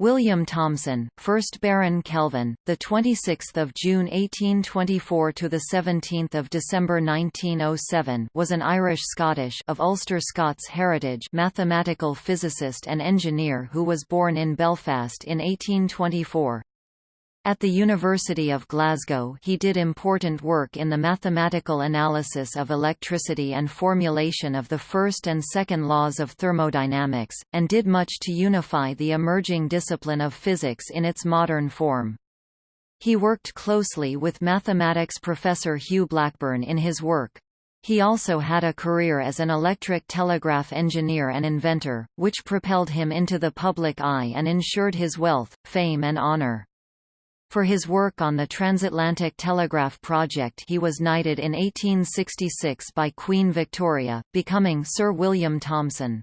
William Thomson, 1st Baron Kelvin, the 26th of June 1824 to the 17th of December 1907, was an Irish-Scottish of Ulster Scots heritage mathematical physicist and engineer who was born in Belfast in 1824. At the University of Glasgow he did important work in the mathematical analysis of electricity and formulation of the first and second laws of thermodynamics, and did much to unify the emerging discipline of physics in its modern form. He worked closely with mathematics professor Hugh Blackburn in his work. He also had a career as an electric telegraph engineer and inventor, which propelled him into the public eye and ensured his wealth, fame and honor. For his work on the transatlantic telegraph project he was knighted in 1866 by Queen Victoria, becoming Sir William Thomson.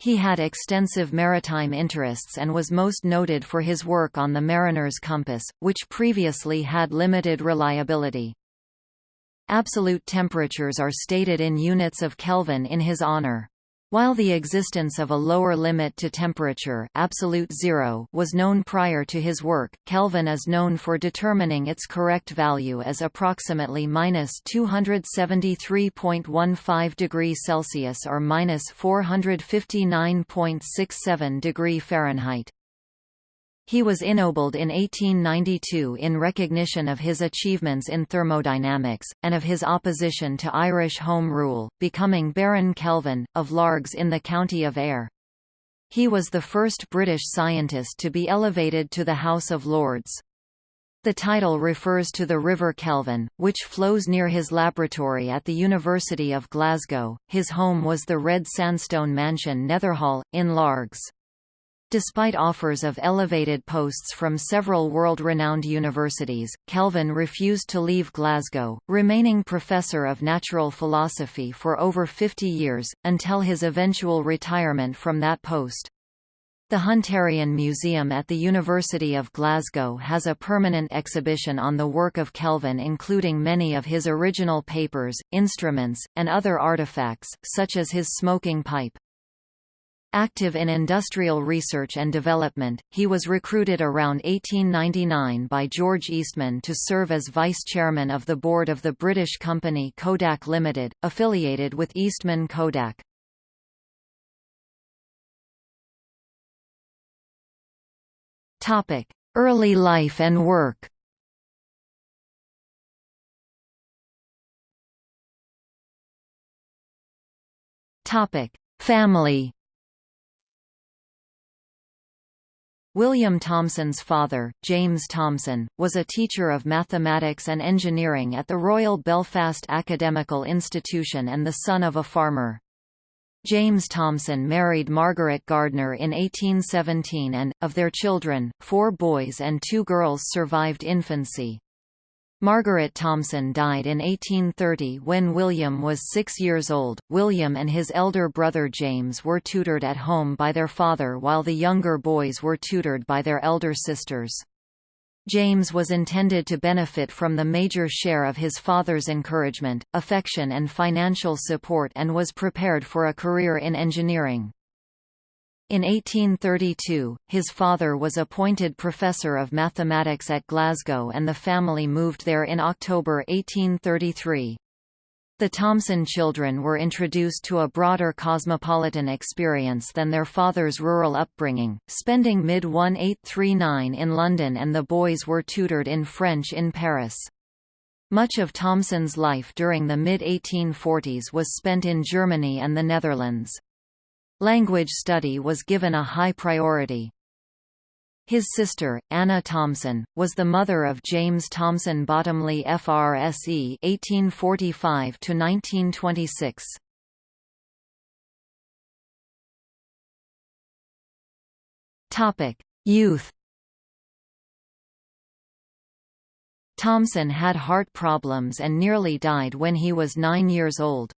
He had extensive maritime interests and was most noted for his work on the mariner's compass, which previously had limited reliability. Absolute temperatures are stated in units of Kelvin in his honor. While the existence of a lower limit to temperature absolute zero was known prior to his work, Kelvin is known for determining its correct value as approximately minus 273.15 degree Celsius or minus 459.67 degree Fahrenheit. He was ennobled in 1892 in recognition of his achievements in thermodynamics, and of his opposition to Irish Home Rule, becoming Baron Kelvin, of Largs in the county of Ayr. He was the first British scientist to be elevated to the House of Lords. The title refers to the River Kelvin, which flows near his laboratory at the University of Glasgow. His home was the red sandstone mansion Netherhall, in Largs. Despite offers of elevated posts from several world-renowned universities, Kelvin refused to leave Glasgow, remaining professor of natural philosophy for over 50 years, until his eventual retirement from that post. The Hunterian Museum at the University of Glasgow has a permanent exhibition on the work of Kelvin including many of his original papers, instruments, and other artifacts, such as his smoking pipe. Active in industrial research and development, he was recruited around 1899 by George Eastman to serve as vice-chairman of the board of the British company Kodak Limited, affiliated with Eastman Kodak. Early life and work. Family William Thomson's father, James Thomson, was a teacher of mathematics and engineering at the Royal Belfast Academical Institution and the son of a farmer. James Thomson married Margaret Gardner in 1817 and, of their children, four boys and two girls survived infancy. Margaret Thomson died in 1830 when William was six years old. William and his elder brother James were tutored at home by their father while the younger boys were tutored by their elder sisters. James was intended to benefit from the major share of his father's encouragement, affection and financial support and was prepared for a career in engineering. In 1832, his father was appointed professor of mathematics at Glasgow and the family moved there in October 1833. The Thomson children were introduced to a broader cosmopolitan experience than their father's rural upbringing, spending mid-1839 in London and the boys were tutored in French in Paris. Much of Thomson's life during the mid-1840s was spent in Germany and the Netherlands. Language study was given a high priority. His sister, Anna Thomson, was the mother of James Thomson Bottomley FRSE (1845–1926). Topic: Youth. Thomson had heart problems and nearly died when he was nine years old.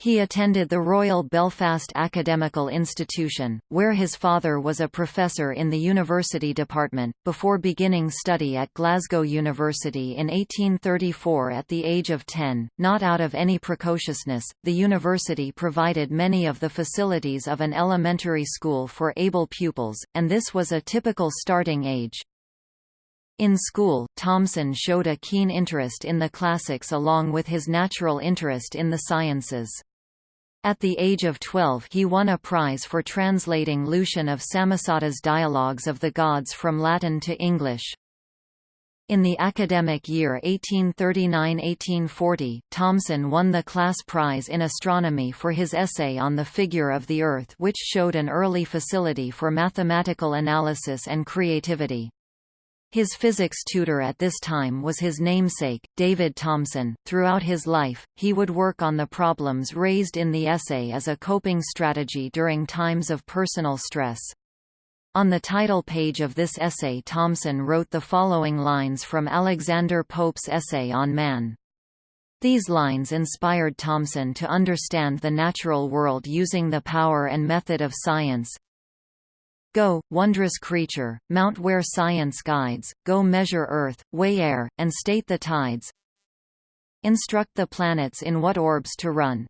He attended the Royal Belfast Academical Institution, where his father was a professor in the university department, before beginning study at Glasgow University in 1834 at the age of 10. Not out of any precociousness, the university provided many of the facilities of an elementary school for able pupils, and this was a typical starting age. In school, Thomson showed a keen interest in the classics along with his natural interest in the sciences. At the age of 12 he won a prize for translating Lucian of Samosata's Dialogues of the Gods from Latin to English. In the academic year 1839–1840, Thomson won the class prize in astronomy for his essay on the figure of the Earth which showed an early facility for mathematical analysis and creativity. His physics tutor at this time was his namesake, David Thomson. Throughout his life, he would work on the problems raised in the essay as a coping strategy during times of personal stress. On the title page of this essay Thomson wrote the following lines from Alexander Pope's essay on man. These lines inspired Thomson to understand the natural world using the power and method of science, Go, wondrous creature, mount where science guides, go measure earth, weigh air, and state the tides. Instruct the planets in what orbs to run.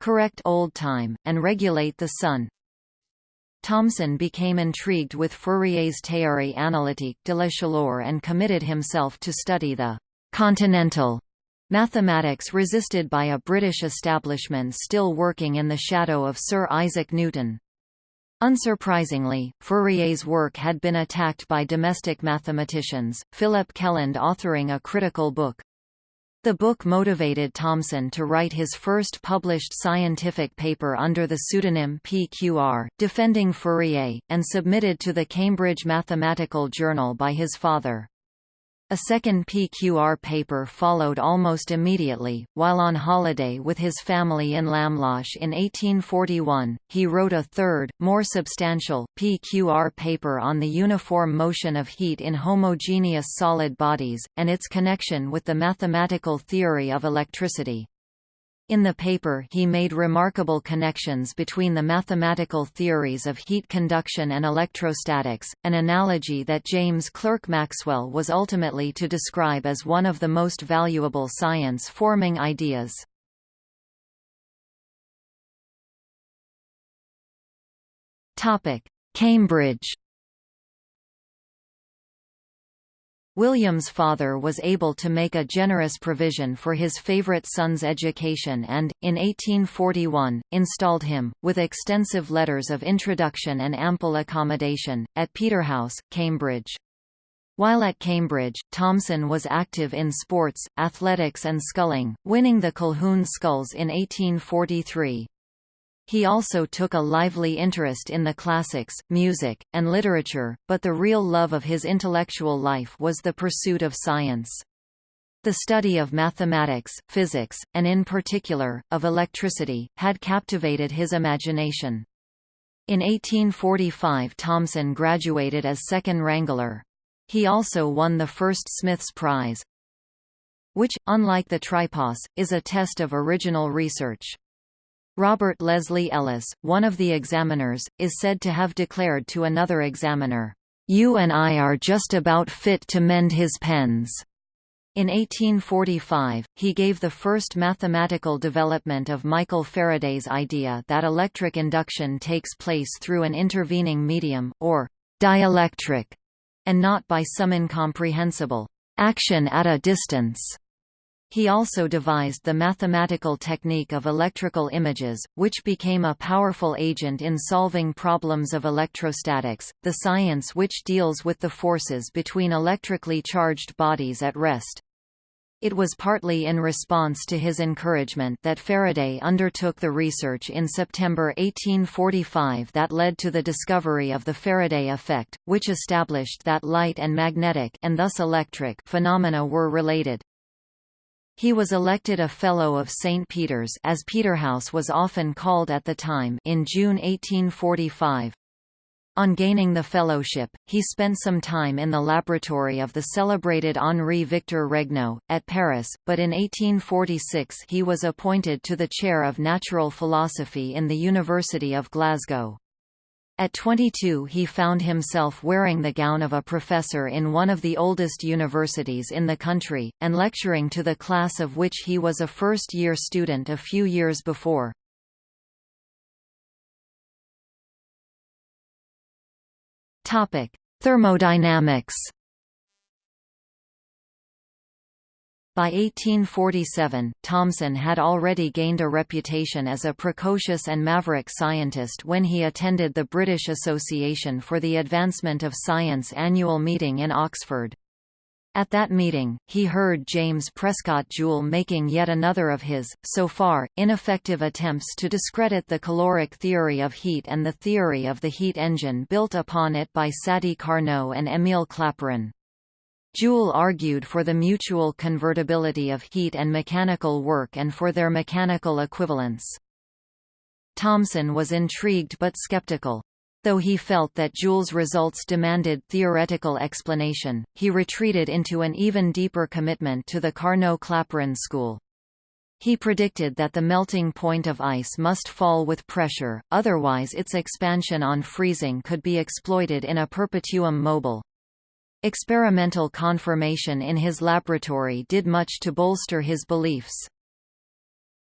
Correct old time, and regulate the sun. Thomson became intrigued with Fourier's Théorie analytique de la chaleur and committed himself to study the continental mathematics resisted by a British establishment still working in the shadow of Sir Isaac Newton. Unsurprisingly, Fourier's work had been attacked by domestic mathematicians, Philip Kelland authoring a critical book. The book motivated Thomson to write his first published scientific paper under the pseudonym PQR, defending Fourier, and submitted to the Cambridge Mathematical Journal by his father. A second PQR paper followed almost immediately. While on holiday with his family in Lamlash in 1841, he wrote a third, more substantial, PQR paper on the uniform motion of heat in homogeneous solid bodies, and its connection with the mathematical theory of electricity. In the paper he made remarkable connections between the mathematical theories of heat conduction and electrostatics, an analogy that James Clerk Maxwell was ultimately to describe as one of the most valuable science-forming ideas. Cambridge William's father was able to make a generous provision for his favourite son's education and, in 1841, installed him, with extensive letters of introduction and ample accommodation, at Peterhouse, Cambridge. While at Cambridge, Thomson was active in sports, athletics and sculling, winning the Colquhoun Sculls in 1843. He also took a lively interest in the classics, music, and literature, but the real love of his intellectual life was the pursuit of science. The study of mathematics, physics, and in particular, of electricity, had captivated his imagination. In 1845 Thomson graduated as second wrangler. He also won the first Smith's Prize, which, unlike the tripos, is a test of original research. Robert Leslie Ellis, one of the examiners, is said to have declared to another examiner, "'You and I are just about fit to mend his pens.'" In 1845, he gave the first mathematical development of Michael Faraday's idea that electric induction takes place through an intervening medium, or dielectric, and not by some incomprehensible action at a distance. He also devised the mathematical technique of electrical images, which became a powerful agent in solving problems of electrostatics, the science which deals with the forces between electrically charged bodies at rest. It was partly in response to his encouragement that Faraday undertook the research in September 1845 that led to the discovery of the Faraday effect, which established that light and magnetic and thus electric phenomena were related. He was elected a Fellow of St. Peter's as Peterhouse was often called at the time in June 1845. On gaining the fellowship, he spent some time in the laboratory of the celebrated Henri Victor Regnault, at Paris, but in 1846 he was appointed to the chair of natural philosophy in the University of Glasgow. At 22 he found himself wearing the gown of a professor in one of the oldest universities in the country, and lecturing to the class of which he was a first-year student a few years before. Thermodynamics. By 1847, Thomson had already gained a reputation as a precocious and maverick scientist when he attended the British Association for the Advancement of Science annual meeting in Oxford. At that meeting, he heard James Prescott Joule making yet another of his, so far, ineffective attempts to discredit the caloric theory of heat and the theory of the heat engine built upon it by Sadi Carnot and Émile Clapeyron. Joule argued for the mutual convertibility of heat and mechanical work and for their mechanical equivalence. Thomson was intrigued but skeptical. Though he felt that Joule's results demanded theoretical explanation, he retreated into an even deeper commitment to the Carnot-Clapeyron school. He predicted that the melting point of ice must fall with pressure, otherwise its expansion on freezing could be exploited in a perpetuum mobile. Experimental confirmation in his laboratory did much to bolster his beliefs.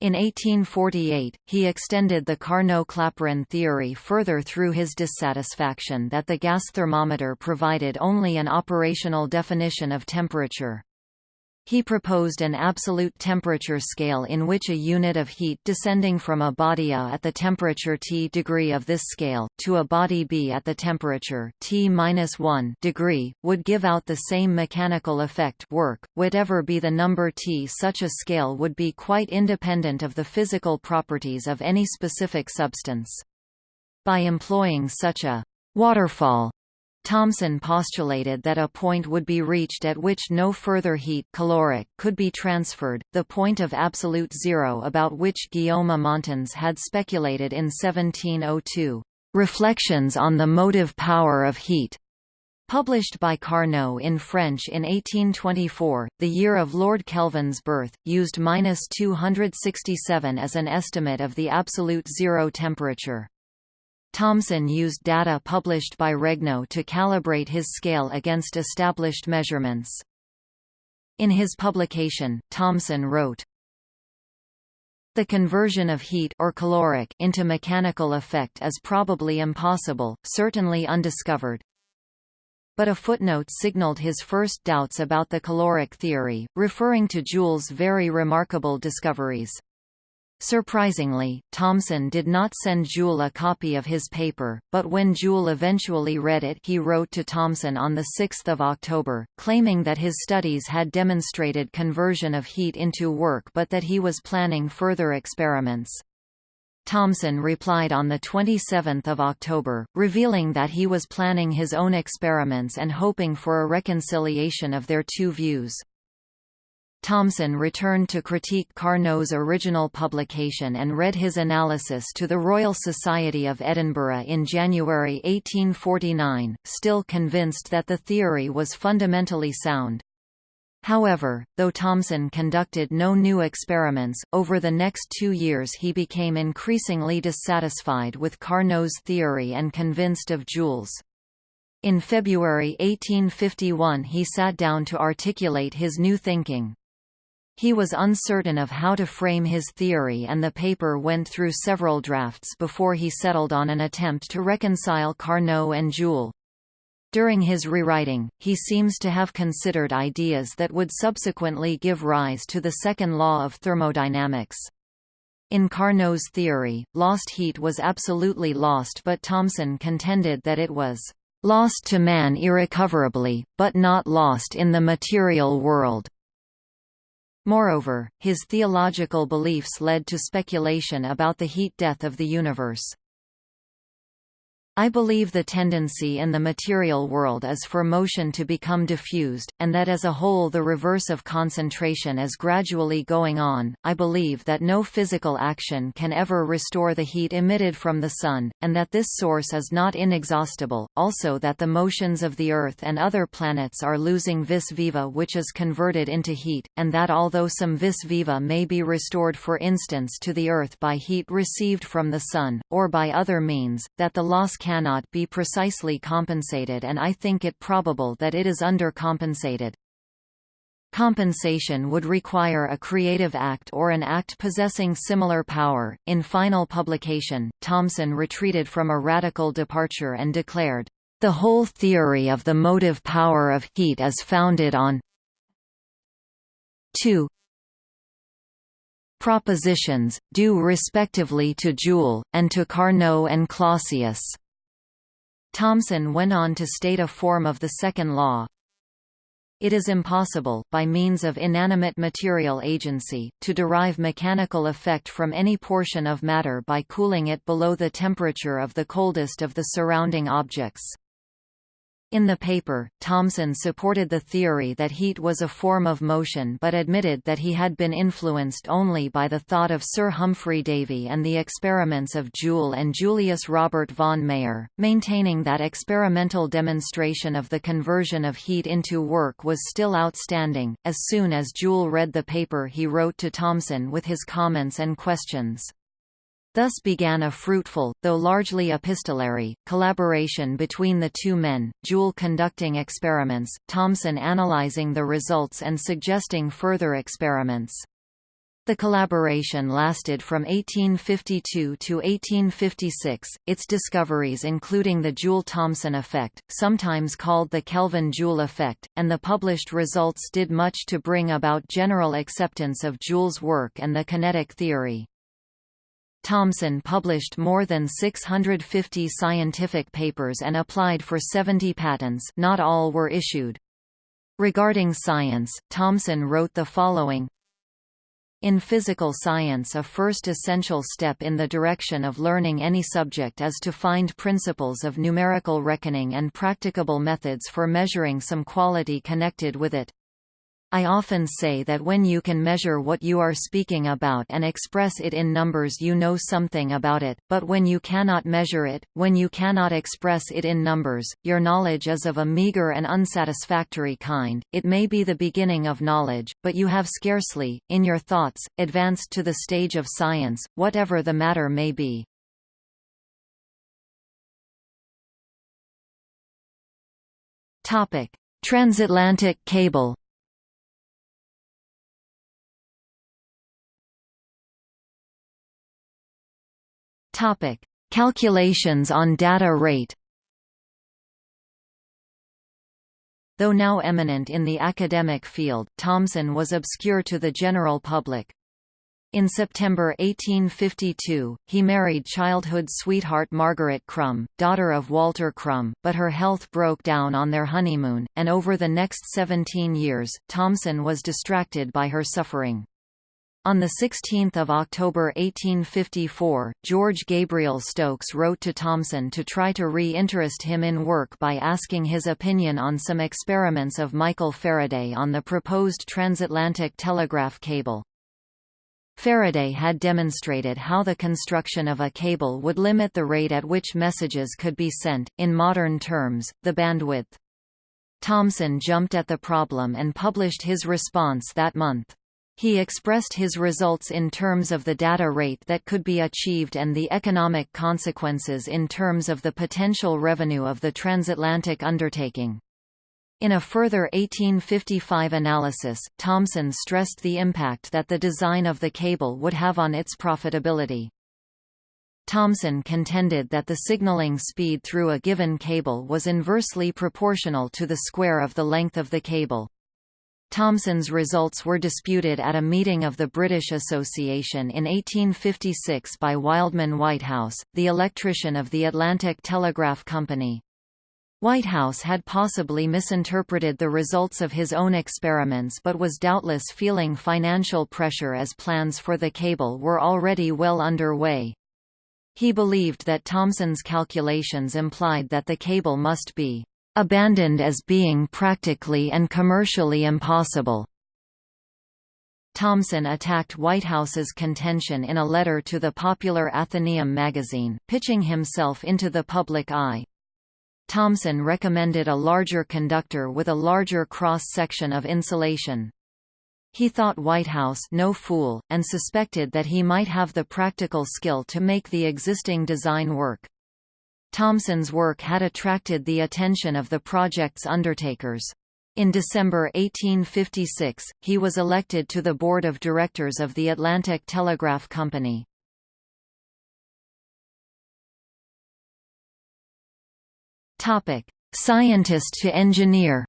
In 1848, he extended the Carnot-Clapeyron theory further through his dissatisfaction that the gas thermometer provided only an operational definition of temperature. He proposed an absolute temperature scale in which a unit of heat descending from a body A at the temperature T degree of this scale, to a body B at the temperature T-1 degree, would give out the same mechanical effect work, whatever be the number T. Such a scale would be quite independent of the physical properties of any specific substance. By employing such a waterfall Thomson postulated that a point would be reached at which no further heat caloric could be transferred, the point of absolute zero about which Guillaume Amontons had speculated in 1702. Reflections on the motive power of heat Published by Carnot in French in 1824, the year of Lord Kelvin's birth, used 267 as an estimate of the absolute zero temperature. Thomson used data published by Regnault to calibrate his scale against established measurements. In his publication, Thomson wrote, the conversion of heat or caloric into mechanical effect is probably impossible, certainly undiscovered. But a footnote signaled his first doubts about the caloric theory, referring to Joule's very remarkable discoveries. Surprisingly, Thomson did not send Joule a copy of his paper, but when Joule eventually read it he wrote to Thomson on 6 October, claiming that his studies had demonstrated conversion of heat into work but that he was planning further experiments. Thomson replied on 27 October, revealing that he was planning his own experiments and hoping for a reconciliation of their two views. Thomson returned to critique Carnot's original publication and read his analysis to the Royal Society of Edinburgh in January 1849, still convinced that the theory was fundamentally sound. However, though Thomson conducted no new experiments, over the next two years he became increasingly dissatisfied with Carnot's theory and convinced of Joule's. In February 1851 he sat down to articulate his new thinking. He was uncertain of how to frame his theory and the paper went through several drafts before he settled on an attempt to reconcile Carnot and Joule. During his rewriting, he seems to have considered ideas that would subsequently give rise to the second law of thermodynamics. In Carnot's theory, lost heat was absolutely lost but Thomson contended that it was lost to man irrecoverably, but not lost in the material world. Moreover, his theological beliefs led to speculation about the heat death of the universe. I believe the tendency in the material world is for motion to become diffused, and that as a whole the reverse of concentration is gradually going on. I believe that no physical action can ever restore the heat emitted from the Sun, and that this source is not inexhaustible, also that the motions of the Earth and other planets are losing vis viva which is converted into heat, and that although some vis viva may be restored for instance to the Earth by heat received from the Sun, or by other means, that the loss cannot be precisely compensated and I think it probable that it is undercompensated. Compensation would require a creative act or an act possessing similar power. In final publication, Thomson retreated from a radical departure and declared, The whole theory of the motive power of heat is founded on 2 propositions, due respectively to Joule, and to Carnot and Clausius. Thomson went on to state a form of the second law. It is impossible, by means of inanimate material agency, to derive mechanical effect from any portion of matter by cooling it below the temperature of the coldest of the surrounding objects. In the paper, Thomson supported the theory that heat was a form of motion but admitted that he had been influenced only by the thought of Sir Humphry Davy and the experiments of Joule and Julius Robert von Mayer, maintaining that experimental demonstration of the conversion of heat into work was still outstanding. As soon as Joule read the paper he wrote to Thomson with his comments and questions. Thus began a fruitful, though largely epistolary, collaboration between the two men, Joule conducting experiments, Thomson analyzing the results and suggesting further experiments. The collaboration lasted from 1852 to 1856, its discoveries including the Joule-Thomson effect, sometimes called the Kelvin-Joule effect, and the published results did much to bring about general acceptance of Joule's work and the kinetic theory. Thomson published more than 650 scientific papers and applied for 70 patents not all were issued. Regarding science, Thomson wrote the following in physical science a first essential step in the direction of learning any subject is to find principles of numerical reckoning and practicable methods for measuring some quality connected with it. I often say that when you can measure what you are speaking about and express it in numbers you know something about it, but when you cannot measure it, when you cannot express it in numbers, your knowledge is of a meager and unsatisfactory kind, it may be the beginning of knowledge, but you have scarcely, in your thoughts, advanced to the stage of science, whatever the matter may be. Transatlantic cable Topic: Calculations on data rate. Though now eminent in the academic field, Thomson was obscure to the general public. In September 1852, he married childhood sweetheart Margaret Crum, daughter of Walter Crum, but her health broke down on their honeymoon, and over the next 17 years, Thomson was distracted by her suffering. On 16 October 1854, George Gabriel Stokes wrote to Thomson to try to re-interest him in work by asking his opinion on some experiments of Michael Faraday on the proposed transatlantic telegraph cable. Faraday had demonstrated how the construction of a cable would limit the rate at which messages could be sent, in modern terms, the bandwidth. Thomson jumped at the problem and published his response that month. He expressed his results in terms of the data rate that could be achieved and the economic consequences in terms of the potential revenue of the transatlantic undertaking. In a further 1855 analysis, Thomson stressed the impact that the design of the cable would have on its profitability. Thomson contended that the signaling speed through a given cable was inversely proportional to the square of the length of the cable. Thomson's results were disputed at a meeting of the British Association in 1856 by Wildman Whitehouse, the electrician of the Atlantic Telegraph Company. Whitehouse had possibly misinterpreted the results of his own experiments but was doubtless feeling financial pressure as plans for the cable were already well under way. He believed that Thomson's calculations implied that the cable must be abandoned as being practically and commercially impossible. Thomson attacked Whitehouse's contention in a letter to the popular Athenaeum magazine, pitching himself into the public eye. Thomson recommended a larger conductor with a larger cross-section of insulation. He thought Whitehouse no fool, and suspected that he might have the practical skill to make the existing design work. Thomson's work had attracted the attention of the project's undertakers. In December 1856, he was elected to the board of directors of the Atlantic Telegraph Company. Topic: Scientist to engineer.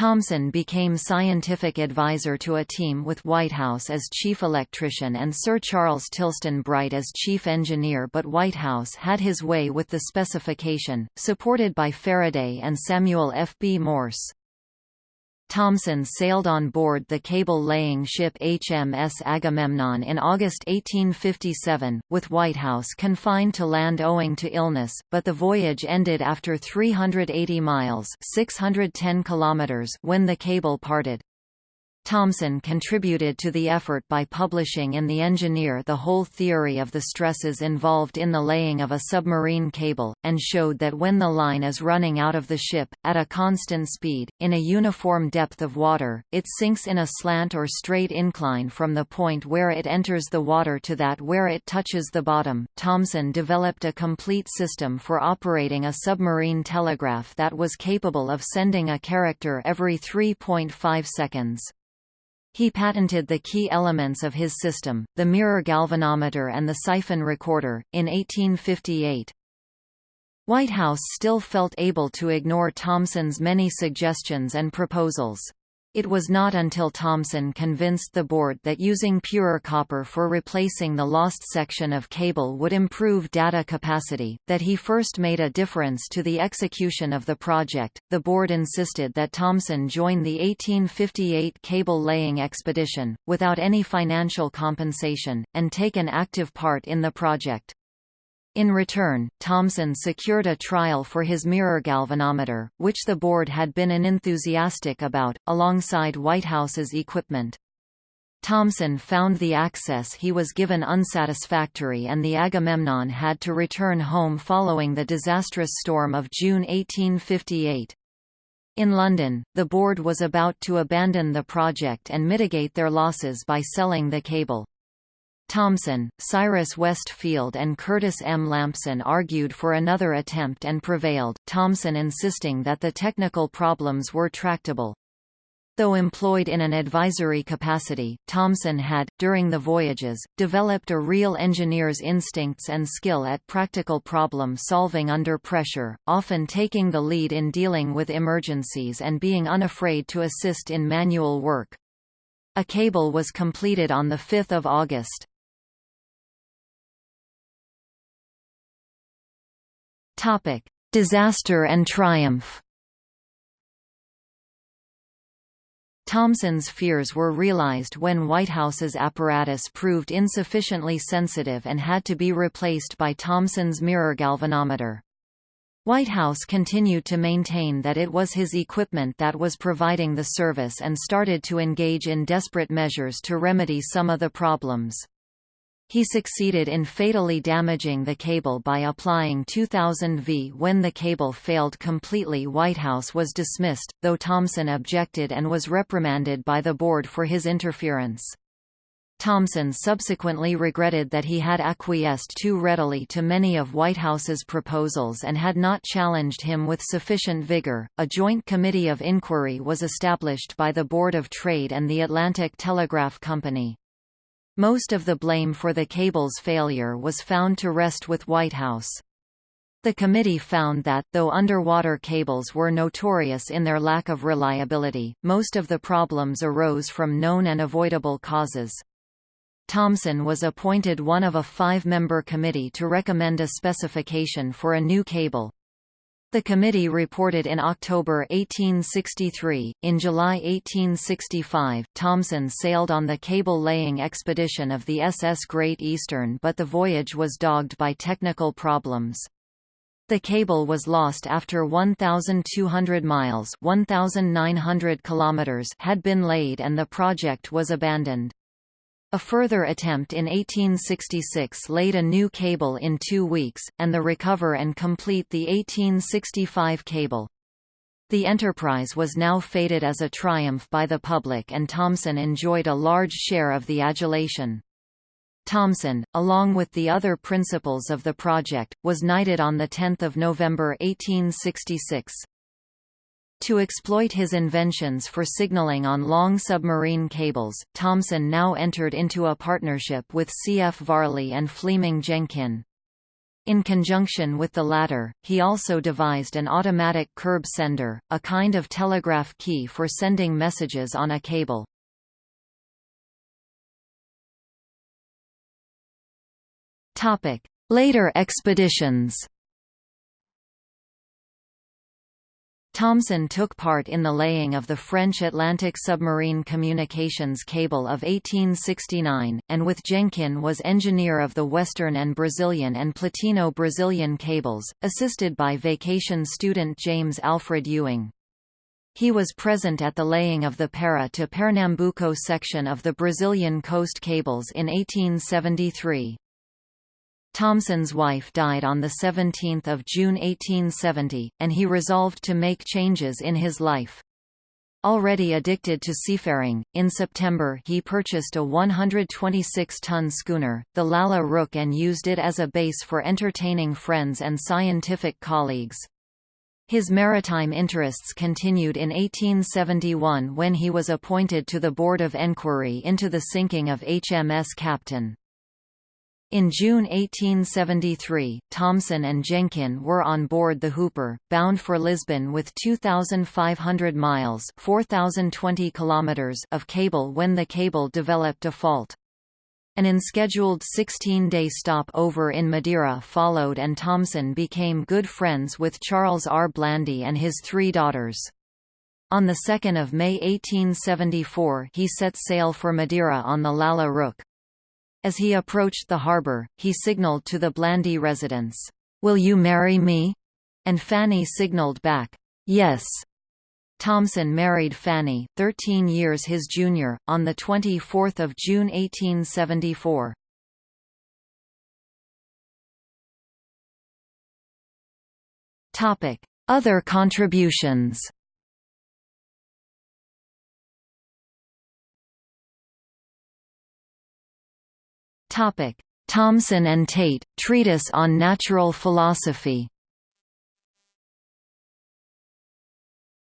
Thomson became scientific advisor to a team with Whitehouse as chief electrician and Sir Charles Tilston Bright as chief engineer but Whitehouse had his way with the specification, supported by Faraday and Samuel F. B. Morse. Thomson sailed on board the cable-laying ship HMS Agamemnon in August 1857, with Whitehouse confined to land owing to illness, but the voyage ended after 380 miles 610 kilometers when the cable parted. Thomson contributed to the effort by publishing in The Engineer the whole theory of the stresses involved in the laying of a submarine cable, and showed that when the line is running out of the ship, at a constant speed, in a uniform depth of water, it sinks in a slant or straight incline from the point where it enters the water to that where it touches the bottom. Thomson developed a complete system for operating a submarine telegraph that was capable of sending a character every 3.5 seconds. He patented the key elements of his system, the mirror galvanometer and the siphon recorder, in 1858. Whitehouse still felt able to ignore Thomson's many suggestions and proposals. It was not until Thomson convinced the board that using purer copper for replacing the lost section of cable would improve data capacity, that he first made a difference to the execution of the project. The board insisted that Thomson join the 1858 cable laying expedition, without any financial compensation, and take an active part in the project. In return, Thomson secured a trial for his mirror galvanometer, which the board had been unenthusiastic about, alongside Whitehouse's equipment. Thomson found the access he was given unsatisfactory and the Agamemnon had to return home following the disastrous storm of June 1858. In London, the board was about to abandon the project and mitigate their losses by selling the cable. Thomson, Cyrus West Field and Curtis M. Lampson argued for another attempt and prevailed, Thomson insisting that the technical problems were tractable. Though employed in an advisory capacity, Thomson had, during the voyages, developed a real engineer's instincts and skill at practical problem solving under pressure, often taking the lead in dealing with emergencies and being unafraid to assist in manual work. A cable was completed on 5 August. Topic: Disaster and triumph. Thomson's fears were realized when Whitehouse's apparatus proved insufficiently sensitive and had to be replaced by Thomson's mirror galvanometer. Whitehouse continued to maintain that it was his equipment that was providing the service and started to engage in desperate measures to remedy some of the problems. He succeeded in fatally damaging the cable by applying 2000 V. When the cable failed completely Whitehouse was dismissed, though Thomson objected and was reprimanded by the board for his interference. Thomson subsequently regretted that he had acquiesced too readily to many of Whitehouse's proposals and had not challenged him with sufficient vigor. A joint committee of inquiry was established by the Board of Trade and the Atlantic Telegraph Company. Most of the blame for the cable's failure was found to rest with Whitehouse. The committee found that, though underwater cables were notorious in their lack of reliability, most of the problems arose from known and avoidable causes. Thomson was appointed one of a five-member committee to recommend a specification for a new cable. The committee reported in October 1863. In July 1865, Thomson sailed on the cable-laying expedition of the SS Great Eastern but the voyage was dogged by technical problems. The cable was lost after 1,200 miles 1,900 kilometers had been laid and the project was abandoned. A further attempt in 1866 laid a new cable in two weeks, and the recover and complete the 1865 cable. The enterprise was now fated as a triumph by the public and Thomson enjoyed a large share of the adulation. Thomson, along with the other principals of the project, was knighted on 10 November 1866. To exploit his inventions for signaling on long submarine cables, Thomson now entered into a partnership with C. F. Varley and Fleeming Jenkin. In conjunction with the latter, he also devised an automatic curb sender, a kind of telegraph key for sending messages on a cable. Later expeditions Thomson took part in the laying of the French Atlantic submarine communications cable of 1869, and with Jenkin was engineer of the Western and Brazilian and Platino-Brazilian cables, assisted by vacation student James Alfred Ewing. He was present at the laying of the Para to Pernambuco section of the Brazilian coast cables in 1873. Thomson's wife died on 17 June 1870, and he resolved to make changes in his life. Already addicted to seafaring, in September he purchased a 126-ton schooner, the Lalla Rookh and used it as a base for entertaining friends and scientific colleagues. His maritime interests continued in 1871 when he was appointed to the Board of Enquiry into the sinking of HMS Captain. In June 1873, Thomson and Jenkin were on board the Hooper, bound for Lisbon with 2,500 miles 4,020 kilometers of cable when the cable developed a fault. An unscheduled 16-day stop-over in Madeira followed and Thomson became good friends with Charles R. Blandy and his three daughters. On 2 May 1874 he set sail for Madeira on the Lalla Rookh. As he approached the harbour, he signalled to the Blandy residents, "'Will you marry me?' and Fanny signalled back, "'Yes'. Thomson married Fanny, 13 years his junior, on 24 June 1874. Other contributions Topic: Thomson and Tait, Treatise on Natural Philosophy.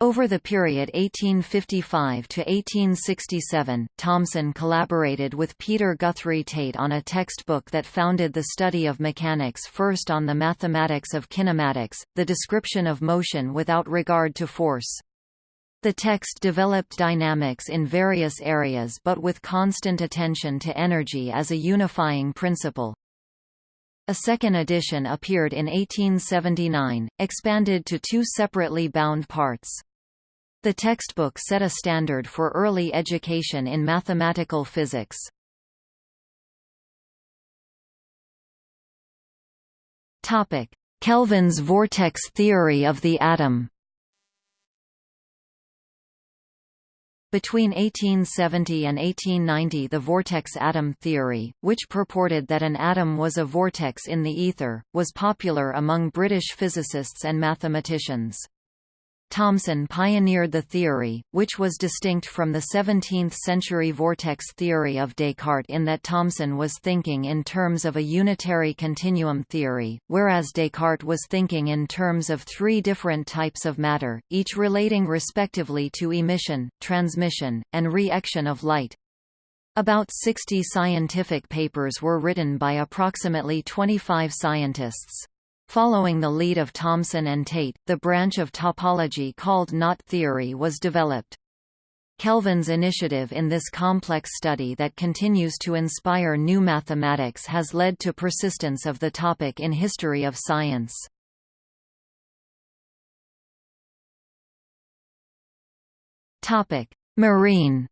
Over the period 1855 to 1867, Thomson collaborated with Peter Guthrie Tait on a textbook that founded the study of mechanics first on the mathematics of kinematics, the description of motion without regard to force. The text developed dynamics in various areas but with constant attention to energy as a unifying principle. A second edition appeared in 1879, expanded to two separately bound parts. The textbook set a standard for early education in mathematical physics. Kelvin's vortex theory of the atom Between 1870 and 1890 the vortex atom theory, which purported that an atom was a vortex in the ether, was popular among British physicists and mathematicians. Thomson pioneered the theory, which was distinct from the 17th-century vortex theory of Descartes in that Thomson was thinking in terms of a unitary continuum theory, whereas Descartes was thinking in terms of three different types of matter, each relating respectively to emission, transmission, and re-action of light. About 60 scientific papers were written by approximately 25 scientists. Following the lead of Thomson and Tait, the branch of topology called knot theory was developed. Kelvin's initiative in this complex study that continues to inspire new mathematics has led to persistence of the topic in history of science. Marine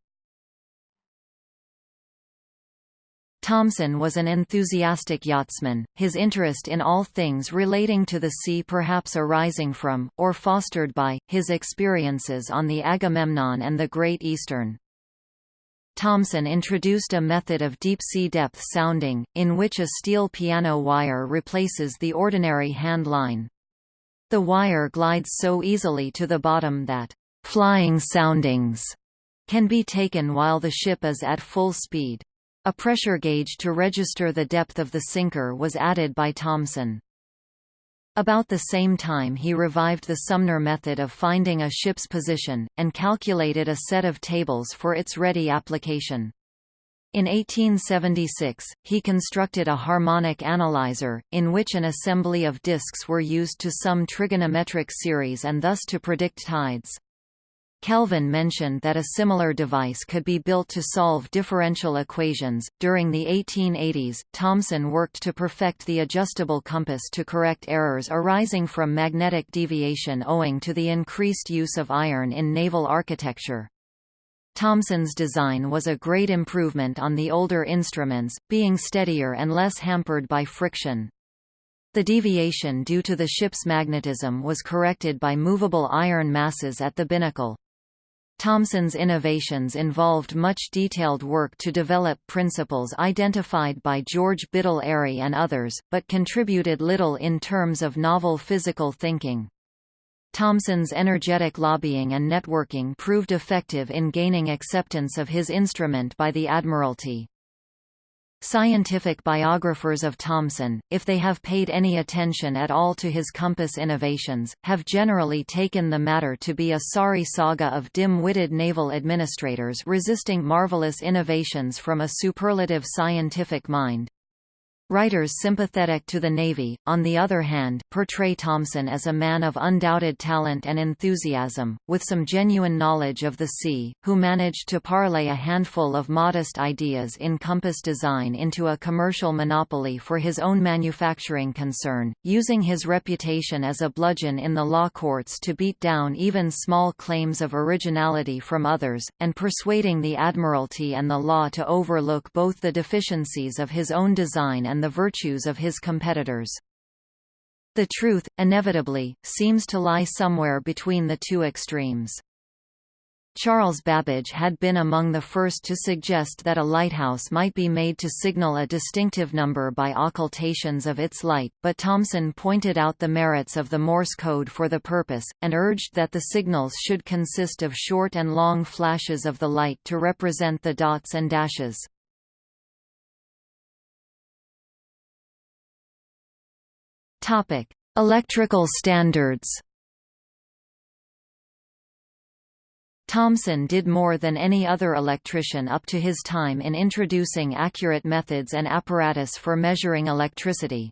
Thomson was an enthusiastic yachtsman, his interest in all things relating to the sea perhaps arising from, or fostered by, his experiences on the Agamemnon and the Great Eastern. Thomson introduced a method of deep-sea depth sounding, in which a steel piano wire replaces the ordinary hand line. The wire glides so easily to the bottom that, "...flying soundings," can be taken while the ship is at full speed. A pressure gauge to register the depth of the sinker was added by Thomson. About the same time he revived the Sumner method of finding a ship's position, and calculated a set of tables for its ready application. In 1876, he constructed a harmonic analyzer, in which an assembly of disks were used to sum trigonometric series and thus to predict tides. Kelvin mentioned that a similar device could be built to solve differential equations. During the 1880s, Thomson worked to perfect the adjustable compass to correct errors arising from magnetic deviation owing to the increased use of iron in naval architecture. Thomson's design was a great improvement on the older instruments, being steadier and less hampered by friction. The deviation due to the ship's magnetism was corrected by movable iron masses at the binnacle. Thomson's innovations involved much detailed work to develop principles identified by George Biddell Airy and others, but contributed little in terms of novel physical thinking. Thomson's energetic lobbying and networking proved effective in gaining acceptance of his instrument by the Admiralty. Scientific biographers of Thomson, if they have paid any attention at all to his compass innovations, have generally taken the matter to be a sorry saga of dim-witted naval administrators resisting marvelous innovations from a superlative scientific mind. Writers sympathetic to the Navy, on the other hand, portray Thomson as a man of undoubted talent and enthusiasm, with some genuine knowledge of the sea, who managed to parlay a handful of modest ideas in compass design into a commercial monopoly for his own manufacturing concern, using his reputation as a bludgeon in the law courts to beat down even small claims of originality from others, and persuading the Admiralty and the law to overlook both the deficiencies of his own design and the virtues of his competitors. The truth, inevitably, seems to lie somewhere between the two extremes. Charles Babbage had been among the first to suggest that a lighthouse might be made to signal a distinctive number by occultations of its light, but Thomson pointed out the merits of the Morse code for the purpose, and urged that the signals should consist of short and long flashes of the light to represent the dots and dashes. Topic: Electrical standards. Thomson did more than any other electrician up to his time in introducing accurate methods and apparatus for measuring electricity.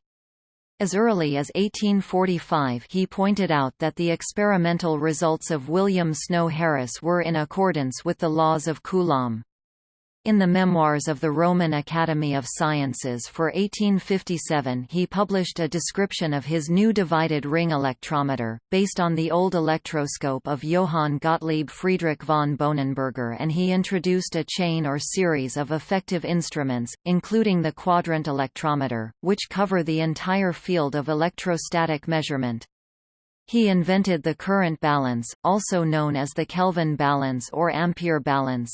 As early as 1845 he pointed out that the experimental results of William Snow Harris were in accordance with the laws of Coulomb. In the Memoirs of the Roman Academy of Sciences for 1857 he published a description of his new divided ring electrometer, based on the old electroscope of Johann Gottlieb Friedrich von Bohnenberger and he introduced a chain or series of effective instruments, including the quadrant electrometer, which cover the entire field of electrostatic measurement. He invented the current balance, also known as the Kelvin balance or ampere balance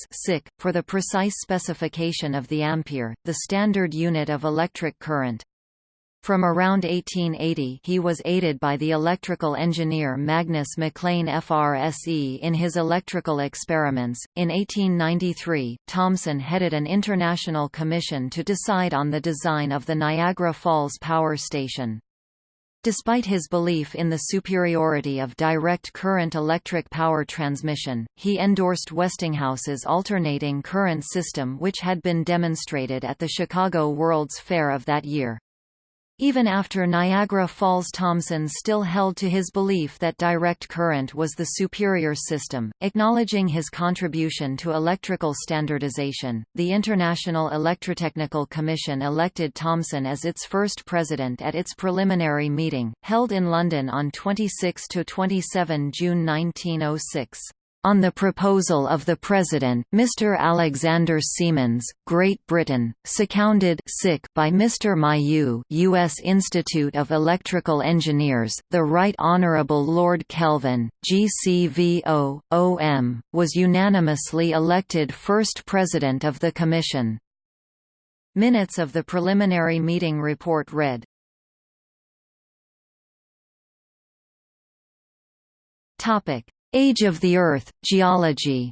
for the precise specification of the ampere, the standard unit of electric current. From around 1880 he was aided by the electrical engineer Magnus MacLean FRSE in his electrical experiments. In 1893, Thomson headed an international commission to decide on the design of the Niagara Falls Power Station. Despite his belief in the superiority of direct current electric power transmission, he endorsed Westinghouse's alternating current system which had been demonstrated at the Chicago World's Fair of that year. Even after Niagara Falls Thomson still held to his belief that direct current was the superior system, acknowledging his contribution to electrical standardization. The International Electrotechnical Commission elected Thomson as its first president at its preliminary meeting, held in London on 26 to 27 June 1906. On the proposal of the President, Mr. Alexander Siemens, Great Britain, seconded by Mr. Mailloux U.S. Institute of Electrical Engineers, the Right Honourable Lord Kelvin, GCVO, OM, was unanimously elected first President of the Commission. Minutes of the preliminary meeting report read. Topic Age of the Earth, geology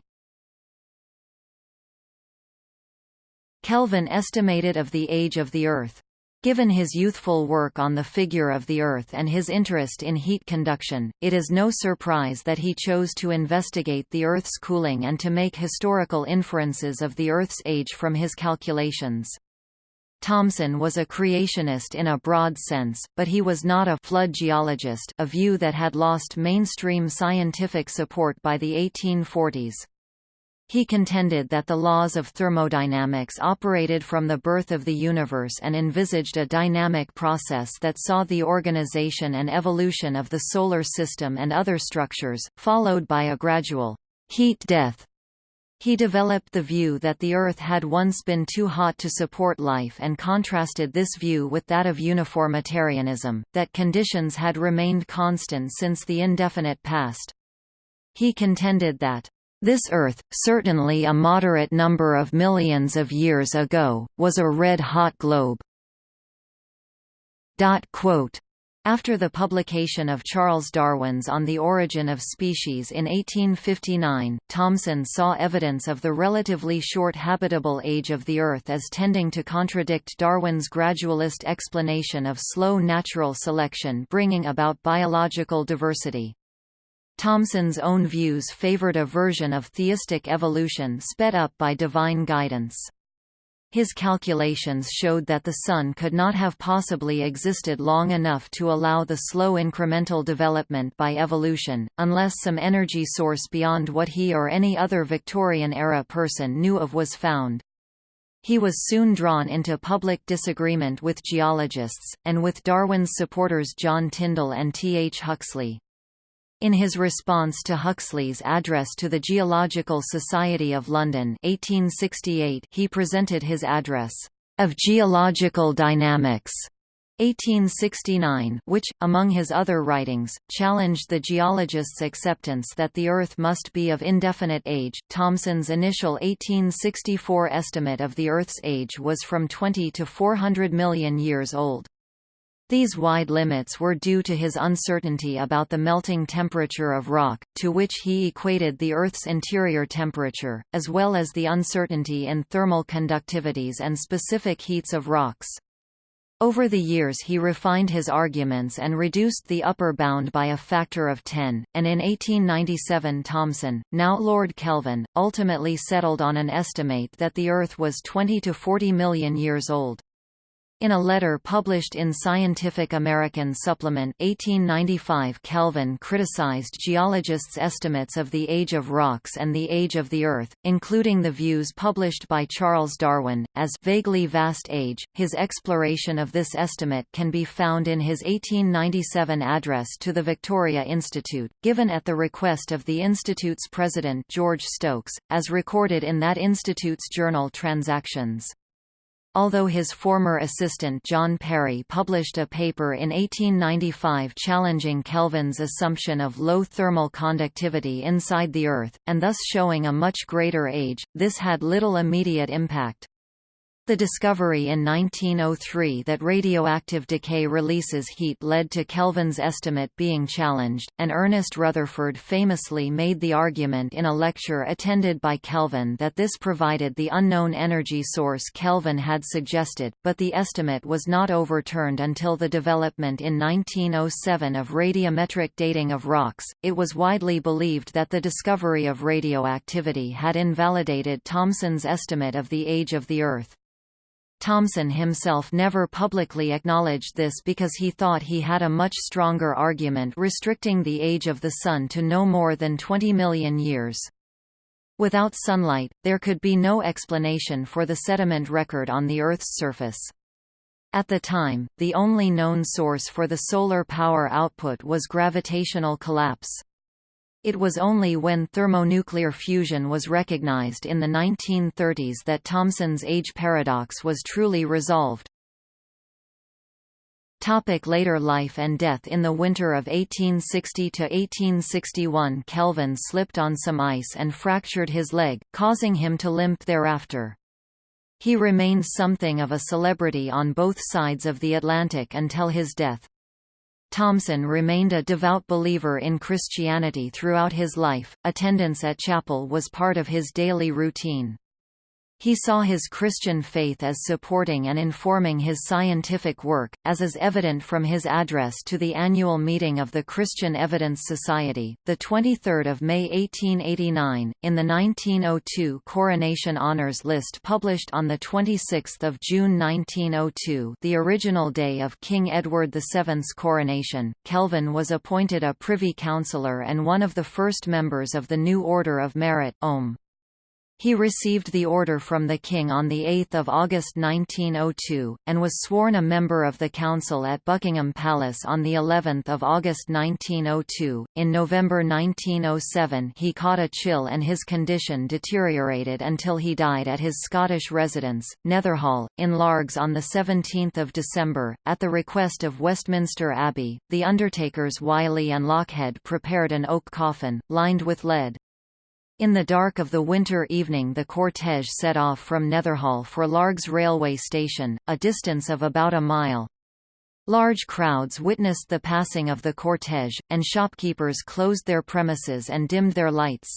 Kelvin estimated of the age of the Earth. Given his youthful work on the figure of the Earth and his interest in heat conduction, it is no surprise that he chose to investigate the Earth's cooling and to make historical inferences of the Earth's age from his calculations. Thomson was a creationist in a broad sense, but he was not a flood geologist a view that had lost mainstream scientific support by the 1840s. He contended that the laws of thermodynamics operated from the birth of the universe and envisaged a dynamic process that saw the organization and evolution of the solar system and other structures, followed by a gradual heat death he developed the view that the Earth had once been too hot to support life and contrasted this view with that of uniformitarianism, that conditions had remained constant since the indefinite past. He contended that, "...this Earth, certainly a moderate number of millions of years ago, was a red-hot globe." After the publication of Charles Darwin's On the Origin of Species in 1859, Thomson saw evidence of the relatively short habitable age of the Earth as tending to contradict Darwin's gradualist explanation of slow natural selection bringing about biological diversity. Thomson's own views favored a version of theistic evolution sped up by divine guidance. His calculations showed that the Sun could not have possibly existed long enough to allow the slow incremental development by evolution, unless some energy source beyond what he or any other Victorian-era person knew of was found. He was soon drawn into public disagreement with geologists, and with Darwin's supporters John Tyndall and T. H. Huxley. In his response to Huxley's address to the Geological Society of London 1868, he presented his address, "...of geological dynamics", 1869, which, among his other writings, challenged the geologists' acceptance that the Earth must be of indefinite age. Thomson's initial 1864 estimate of the Earth's age was from 20 to 400 million years old. These wide limits were due to his uncertainty about the melting temperature of rock, to which he equated the Earth's interior temperature, as well as the uncertainty in thermal conductivities and specific heats of rocks. Over the years he refined his arguments and reduced the upper bound by a factor of 10, and in 1897 Thomson, now Lord Kelvin, ultimately settled on an estimate that the Earth was 20 to 40 million years old. In a letter published in Scientific American Supplement 1895 Kelvin criticized geologists' estimates of the age of rocks and the age of the Earth, including the views published by Charles Darwin, as vaguely vast age. His exploration of this estimate can be found in his 1897 address to the Victoria Institute, given at the request of the Institute's president George Stokes, as recorded in that institute's journal Transactions. Although his former assistant John Perry published a paper in 1895 challenging Kelvin's assumption of low thermal conductivity inside the Earth, and thus showing a much greater age, this had little immediate impact. The discovery in 1903 that radioactive decay releases heat led to Kelvin's estimate being challenged, and Ernest Rutherford famously made the argument in a lecture attended by Kelvin that this provided the unknown energy source Kelvin had suggested, but the estimate was not overturned until the development in 1907 of radiometric dating of rocks. It was widely believed that the discovery of radioactivity had invalidated Thomson's estimate of the age of the Earth. Thomson himself never publicly acknowledged this because he thought he had a much stronger argument restricting the age of the Sun to no more than 20 million years. Without sunlight, there could be no explanation for the sediment record on the Earth's surface. At the time, the only known source for the solar power output was gravitational collapse. It was only when thermonuclear fusion was recognized in the 1930s that Thomson's age paradox was truly resolved. Topic later life and death In the winter of 1860–1861 Kelvin slipped on some ice and fractured his leg, causing him to limp thereafter. He remained something of a celebrity on both sides of the Atlantic until his death. Thomson remained a devout believer in Christianity throughout his life, attendance at chapel was part of his daily routine. He saw his Christian faith as supporting and informing his scientific work, as is evident from his address to the annual meeting of the Christian Evidence Society, 23 May 1889, in the 1902 Coronation Honours list published on 26 June 1902 the original day of King Edward VII's coronation, Kelvin was appointed a Privy Councillor and one of the first members of the New Order of Merit OM. He received the order from the King on 8 August 1902, and was sworn a member of the Council at Buckingham Palace on of August 1902. In November 1907 he caught a chill and his condition deteriorated until he died at his Scottish residence, Netherhall, in Largs on 17 December. At the request of Westminster Abbey, the undertakers Wylie and Lochhead prepared an oak coffin, lined with lead. In the dark of the winter evening the cortège set off from Netherhall for Largs railway station, a distance of about a mile. Large crowds witnessed the passing of the cortège, and shopkeepers closed their premises and dimmed their lights.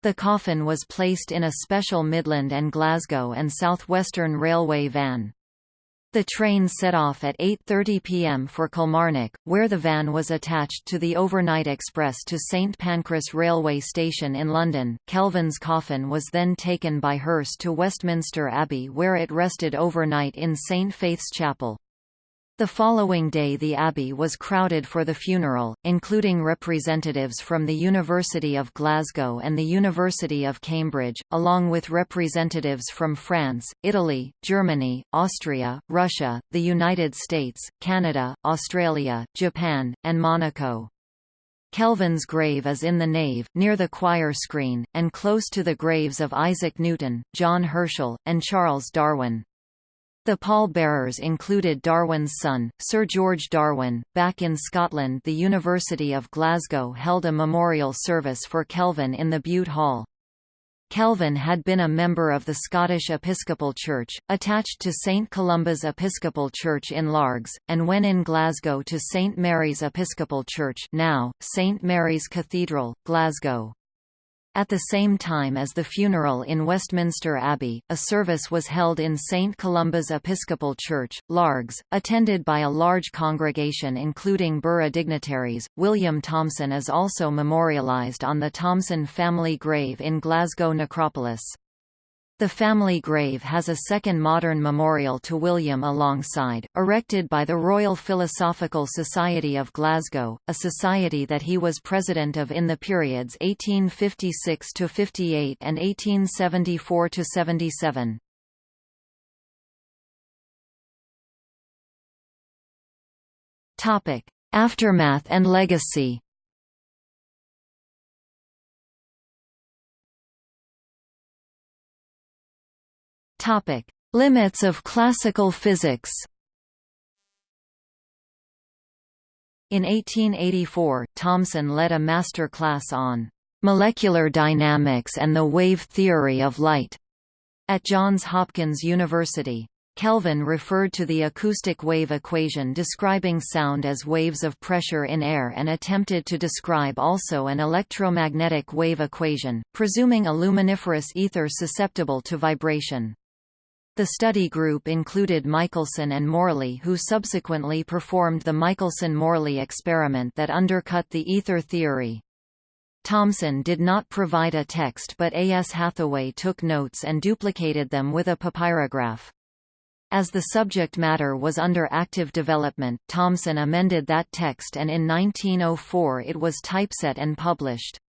The coffin was placed in a special Midland and Glasgow and South Western Railway van. The train set off at 8.30 pm for Kilmarnock, where the van was attached to the overnight express to St Pancras railway station in London. Kelvin's coffin was then taken by hearse to Westminster Abbey where it rested overnight in St Faith's Chapel. The following day the abbey was crowded for the funeral, including representatives from the University of Glasgow and the University of Cambridge, along with representatives from France, Italy, Germany, Austria, Russia, the United States, Canada, Australia, Japan, and Monaco. Kelvin's grave is in the nave, near the choir screen, and close to the graves of Isaac Newton, John Herschel, and Charles Darwin. The pallbearers included Darwin's son, Sir George Darwin. Back in Scotland, the University of Glasgow held a memorial service for Kelvin in the Bute Hall. Kelvin had been a member of the Scottish Episcopal Church, attached to St Columba's Episcopal Church in Largs, and when in Glasgow to St Mary's Episcopal Church now, St Mary's Cathedral, Glasgow. At the same time as the funeral in Westminster Abbey, a service was held in St Columba's Episcopal Church, Largs, attended by a large congregation including borough dignitaries. William Thomson is also memorialised on the Thomson family grave in Glasgow Necropolis. The family grave has a second modern memorial to William alongside, erected by the Royal Philosophical Society of Glasgow, a society that he was president of in the periods 1856–58 and 1874–77. Aftermath and legacy Topic: Limits of classical physics. In 1884, Thomson led a master class on molecular dynamics and the wave theory of light at Johns Hopkins University. Kelvin referred to the acoustic wave equation describing sound as waves of pressure in air and attempted to describe also an electromagnetic wave equation, presuming a luminiferous ether susceptible to vibration. The study group included Michelson and Morley who subsequently performed the Michelson–Morley experiment that undercut the ether theory. Thomson did not provide a text but A. S. Hathaway took notes and duplicated them with a papyrograph. As the subject matter was under active development, Thomson amended that text and in 1904 it was typeset and published.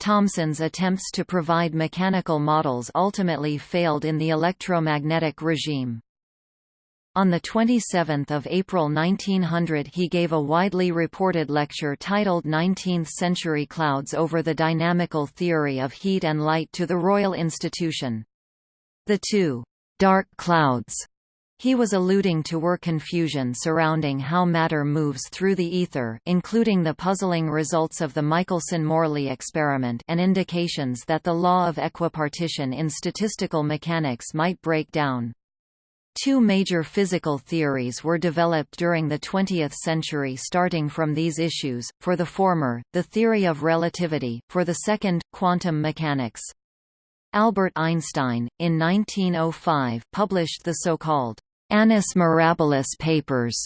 Thomson's attempts to provide mechanical models ultimately failed in the electromagnetic regime. On 27 April 1900 he gave a widely reported lecture titled 19th-century clouds over the dynamical theory of heat and light to the Royal Institution. The two «dark clouds» He was alluding to were confusion surrounding how matter moves through the ether including the puzzling results of the Michelson–Morley experiment and indications that the law of equipartition in statistical mechanics might break down. Two major physical theories were developed during the 20th century starting from these issues, for the former, the theory of relativity, for the second, quantum mechanics. Albert Einstein, in 1905, published the so-called Annus Mirabilis papers,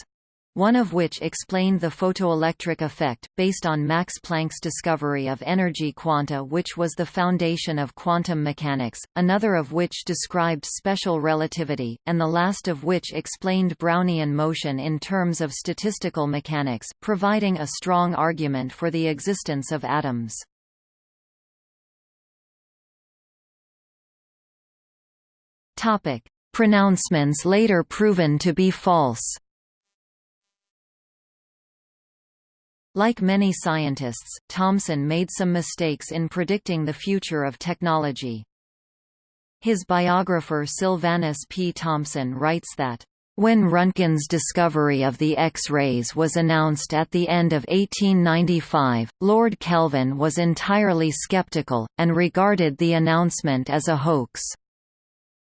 one of which explained the photoelectric effect, based on Max Planck's discovery of energy quanta which was the foundation of quantum mechanics, another of which described special relativity, and the last of which explained Brownian motion in terms of statistical mechanics, providing a strong argument for the existence of atoms. Pronouncements later proven to be false Like many scientists, Thomson made some mistakes in predicting the future of technology. His biographer Silvanus P. Thompson writes that, when Röntgen's discovery of the X-rays was announced at the end of 1895, Lord Kelvin was entirely skeptical, and regarded the announcement as a hoax.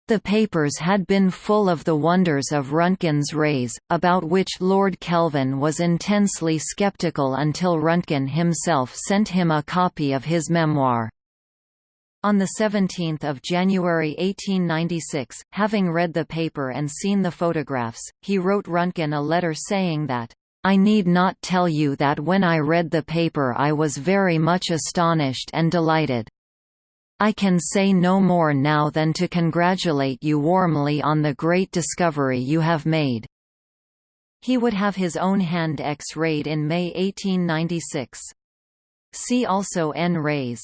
The papers had been full of the wonders of Röntgen's rays, about which Lord Kelvin was intensely skeptical until Röntgen himself sent him a copy of his memoir. On 17 January 1896, having read the paper and seen the photographs, he wrote Röntgen a letter saying that, "...I need not tell you that when I read the paper I was very much astonished and delighted. I can say no more now than to congratulate you warmly on the great discovery you have made." He would have his own hand X-rayed in May 1896. See also N-rays.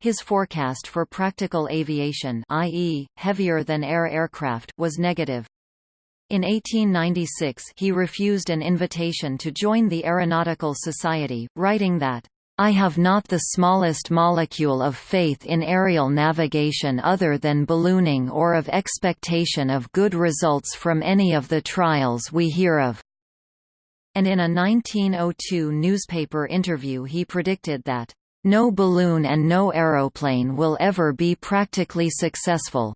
His forecast for practical aviation i.e., heavier-than-air aircraft was negative. In 1896 he refused an invitation to join the Aeronautical Society, writing that I have not the smallest molecule of faith in aerial navigation other than ballooning or of expectation of good results from any of the trials we hear of." And in a 1902 newspaper interview he predicted that, "...no balloon and no aeroplane will ever be practically successful."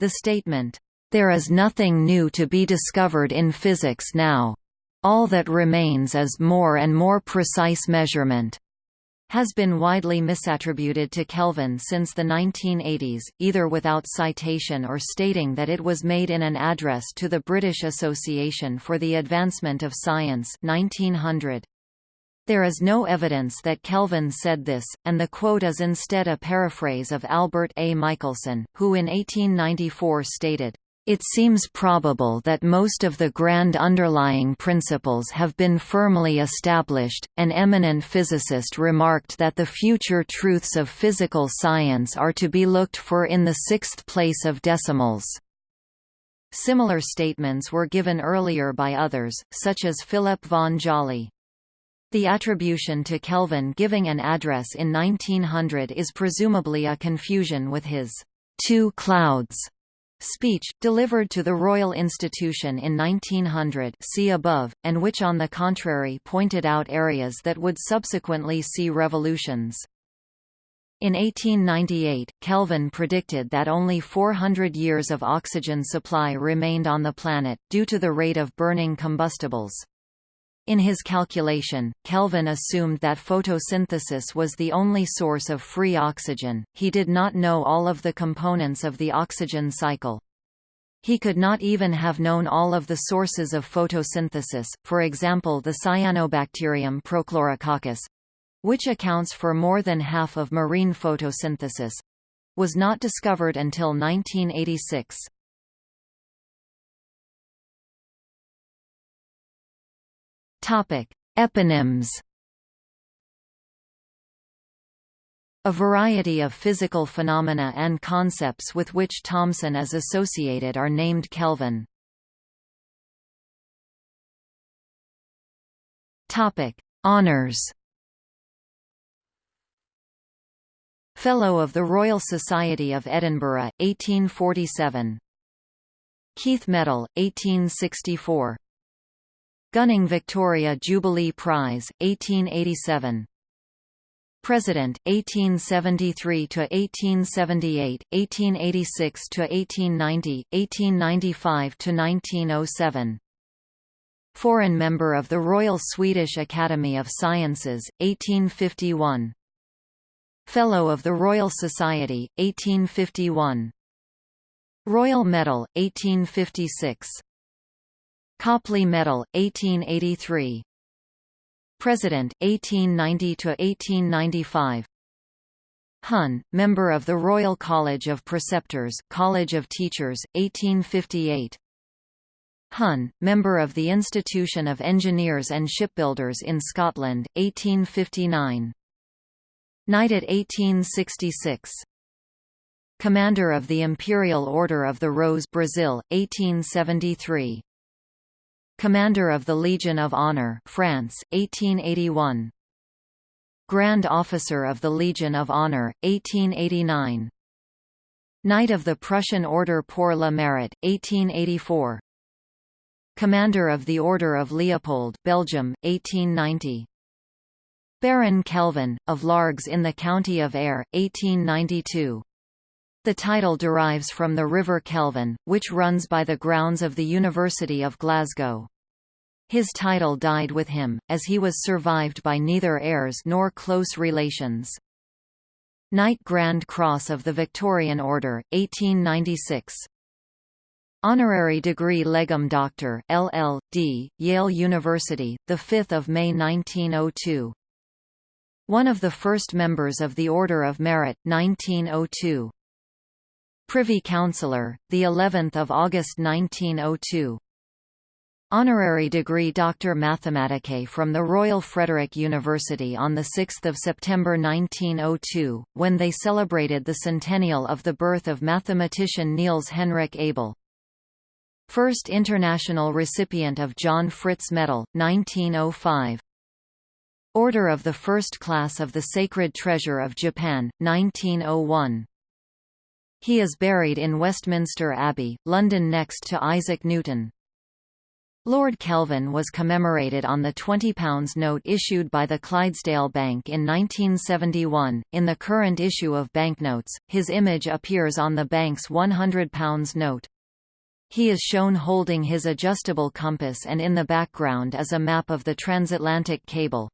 The statement, "...there is nothing new to be discovered in physics now. All that remains is more and more precise measurement." Has been widely misattributed to Kelvin since the 1980s, either without citation or stating that it was made in an address to the British Association for the Advancement of Science 1900. There is no evidence that Kelvin said this, and the quote is instead a paraphrase of Albert A. Michelson, who in 1894 stated, it seems probable that most of the grand underlying principles have been firmly established. An eminent physicist remarked that the future truths of physical science are to be looked for in the sixth place of decimals. Similar statements were given earlier by others, such as Philip von Jolly. The attribution to Kelvin giving an address in 1900 is presumably a confusion with his two clouds speech, delivered to the Royal Institution in 1900 see above, and which on the contrary pointed out areas that would subsequently see revolutions. In 1898, Kelvin predicted that only 400 years of oxygen supply remained on the planet, due to the rate of burning combustibles. In his calculation, Kelvin assumed that photosynthesis was the only source of free oxygen, he did not know all of the components of the oxygen cycle. He could not even have known all of the sources of photosynthesis, for example the cyanobacterium Prochlorococcus—which accounts for more than half of marine photosynthesis—was not discovered until 1986. Topic: Eponyms. A variety of physical phenomena and concepts with which Thomson is associated are named Kelvin. Topic: Honors. Fellow of the Royal Society of Edinburgh, 1847. Keith Medal, 1864. Gunning Victoria Jubilee Prize, 1887. President 1873 to 1878, 1886 to 1890, 1895 to 1907. Foreign member of the Royal Swedish Academy of Sciences 1851. Fellow of the Royal Society 1851. Royal Medal 1856. Copley Medal 1883. President 1890 to 1895. Hun, member of the Royal College of Preceptors, College of Teachers, 1858. Hun, member of the Institution of Engineers and Shipbuilders in Scotland, 1859. Knighted 1866. Commander of the Imperial Order of the Rose Brazil, 1873. Commander of the Legion of Honor France, 1881. Grand Officer of the Legion of Honor, 1889. Knight of the Prussian Order pour le Mérite, 1884. Commander of the Order of Leopold Belgium, 1890. Baron Kelvin, of Largs in the County of Ayr, 1892. The title derives from the River Kelvin, which runs by the grounds of the University of Glasgow. His title died with him, as he was survived by neither heirs nor close relations. Knight Grand Cross of the Victorian Order, 1896. Honorary degree Legum Doctor, LL.D., Yale University, 5 May 1902. One of the first members of the Order of Merit, 1902. Privy Councillor, the 11th of August 1902. Honorary degree Doctor Mathematicae from the Royal Frederick University on 6 September 1902, when they celebrated the centennial of the birth of mathematician Niels Henrik Abel. First international recipient of John Fritz Medal, 1905. Order of the First Class of the Sacred Treasure of Japan, 1901. He is buried in Westminster Abbey, London next to Isaac Newton. Lord Kelvin was commemorated on the £20 note issued by the Clydesdale Bank in 1971. In the current issue of banknotes, his image appears on the bank's £100 note. He is shown holding his adjustable compass and in the background is a map of the transatlantic cable.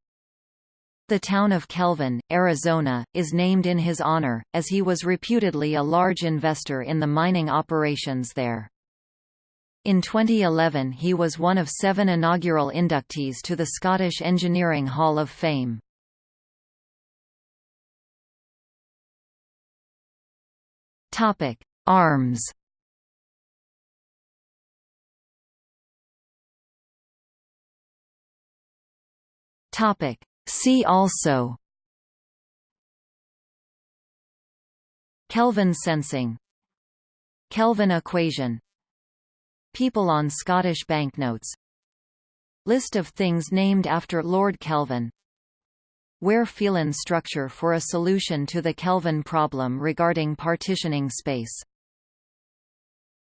The town of Kelvin, Arizona, is named in his honor, as he was reputedly a large investor in the mining operations there. In 2011 he was one of seven inaugural inductees to the Scottish Engineering Hall of Fame. Arms Topic See also. Kelvin sensing. Kelvin equation. People on Scottish banknotes. List of things named after Lord Kelvin. Weaire-Phelan structure for a solution to the Kelvin problem regarding partitioning space